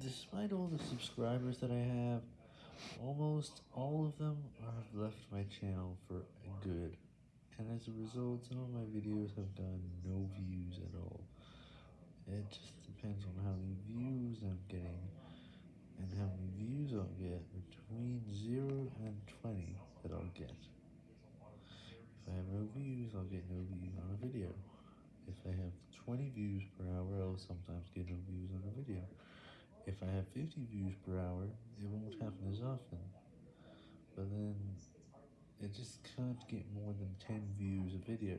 Despite all the subscribers that I have, almost all of them have left my channel for good, and as a result, some of my videos have gotten no views at all. It just depends on how many views I'm getting, and how many views I'll get between 0 and 20 that I'll get. If I have no views, I'll get no views on a video. If I have 20 views per hour, I'll sometimes get no views. If I have 50 views per hour, it won't happen as often, but then, I just can't get more than 10 views a video.